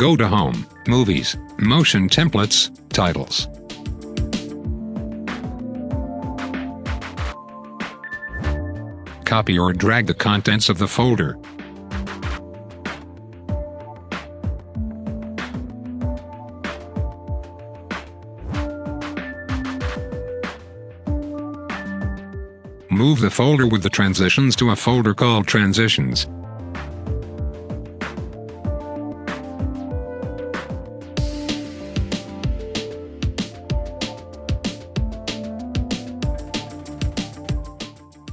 Go to Home, Movies, Motion Templates, Titles. Copy or drag the contents of the folder. Move the folder with the transitions to a folder called Transitions.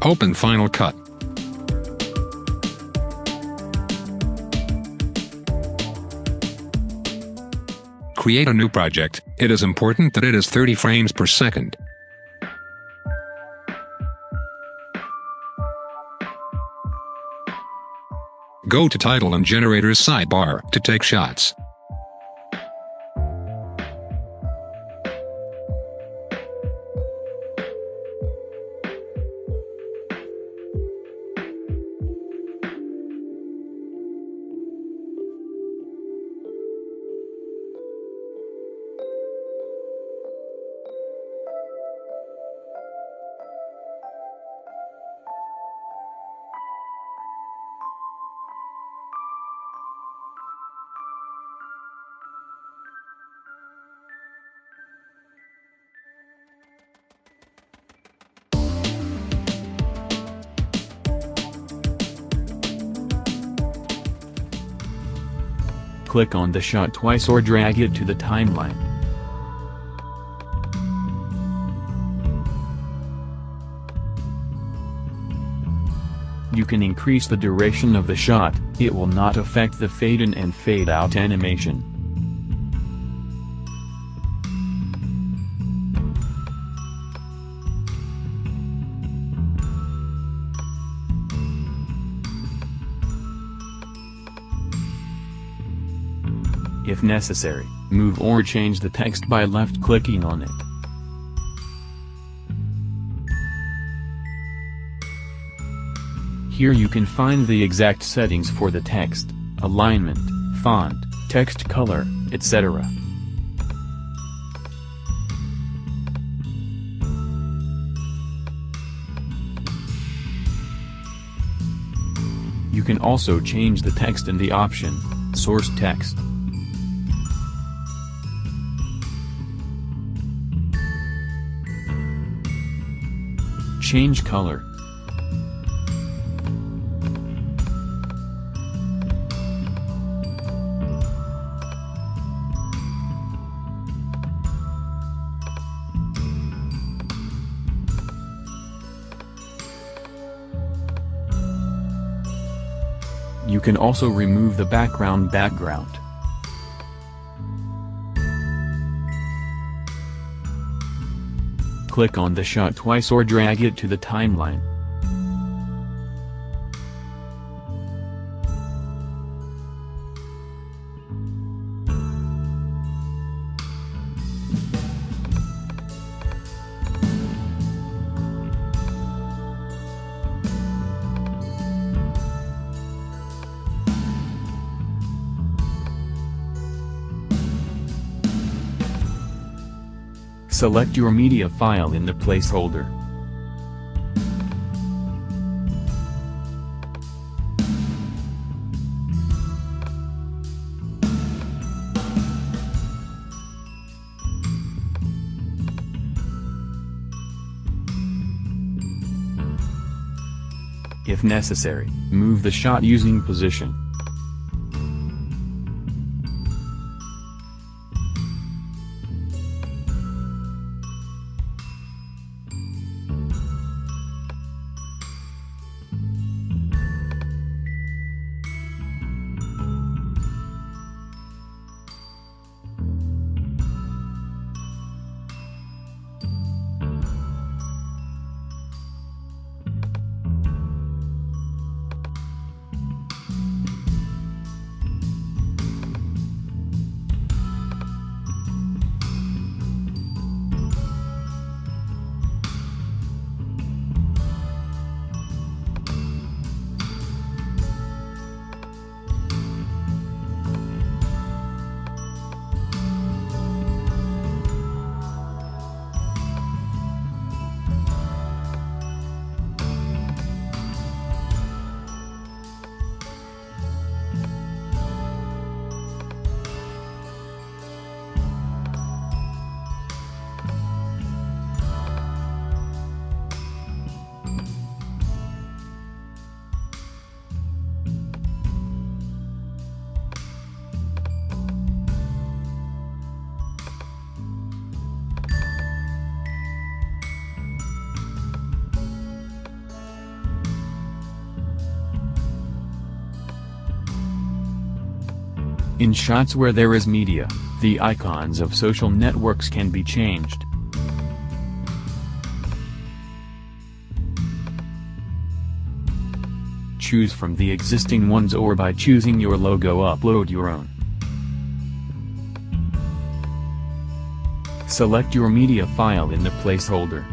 Open Final Cut. Create a new project. It is important that it is 30 frames per second. Go to Title and Generators sidebar to take shots. Click on the shot twice or drag it to the timeline. You can increase the duration of the shot, it will not affect the fade in and fade out animation. If necessary, move or change the text by left-clicking on it. Here you can find the exact settings for the text, alignment, font, text color, etc. You can also change the text in the option, Source Text. Change color. You can also remove the background background. Click on the shot twice or drag it to the timeline. Select your media file in the placeholder. If necessary, move the shot using position. In shots where there is media, the icons of social networks can be changed. Choose from the existing ones or by choosing your logo upload your own. Select your media file in the placeholder.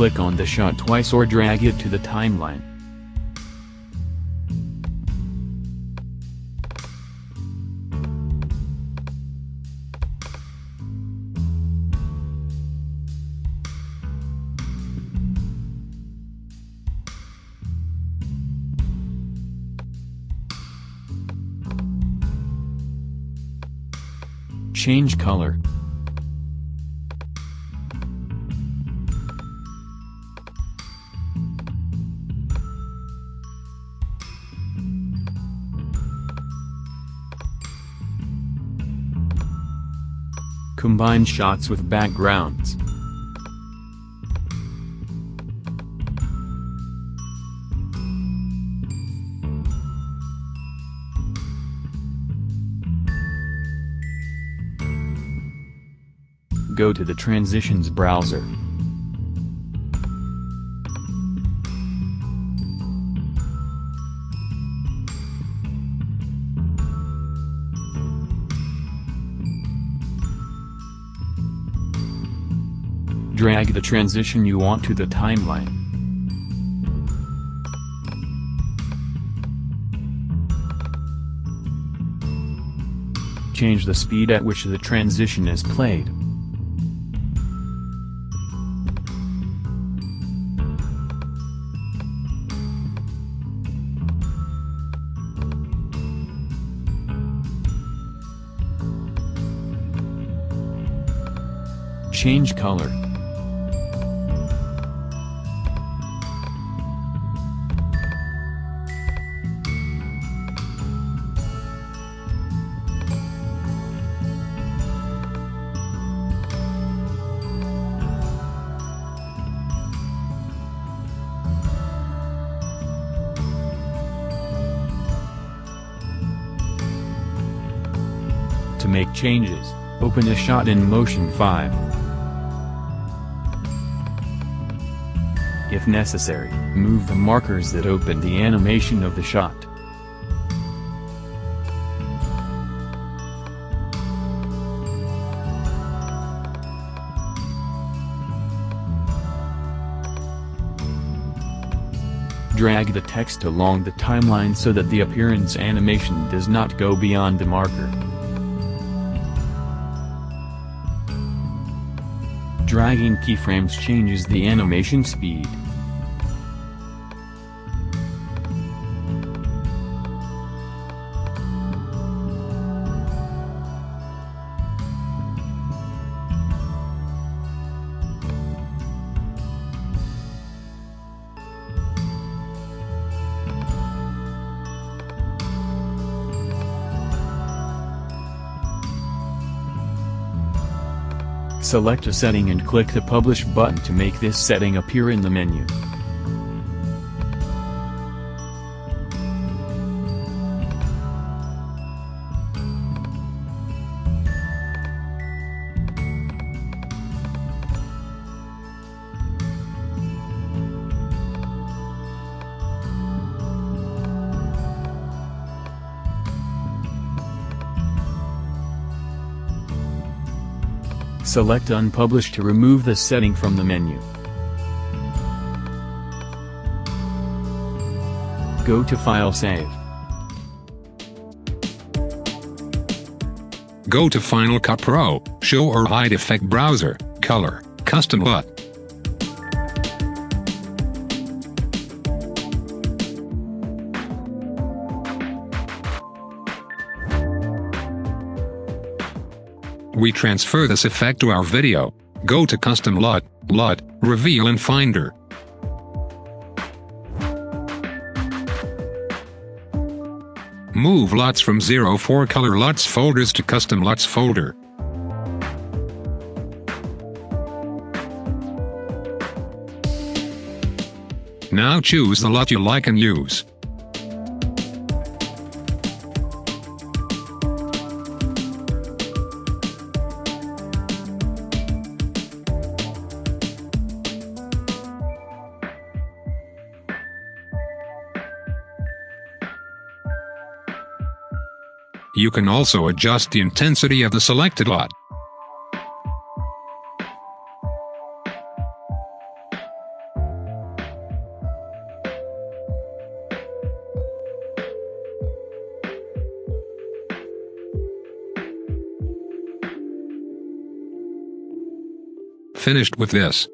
Click on the shot twice or drag it to the timeline. Change color. Combine shots with backgrounds. Go to the Transitions browser. Drag the transition you want to the timeline. Change the speed at which the transition is played. Change color. Make changes, open a shot in Motion 5. If necessary, move the markers that open the animation of the shot. Drag the text along the timeline so that the appearance animation does not go beyond the marker. Dragging keyframes changes the animation speed. Select a setting and click the Publish button to make this setting appear in the menu. Select Unpublished to remove the setting from the menu. Go to File Save. Go to Final Cut Pro, Show or Hide Effect Browser, Color, Custom LUT. We transfer this effect to our video. Go to Custom LUT, LUT, Reveal in Finder. Move LUTs from 04 Color LUTs folders to Custom LUTs folder. Now choose the LUT you like and use. You can also adjust the intensity of the selected LUT. Finished with this.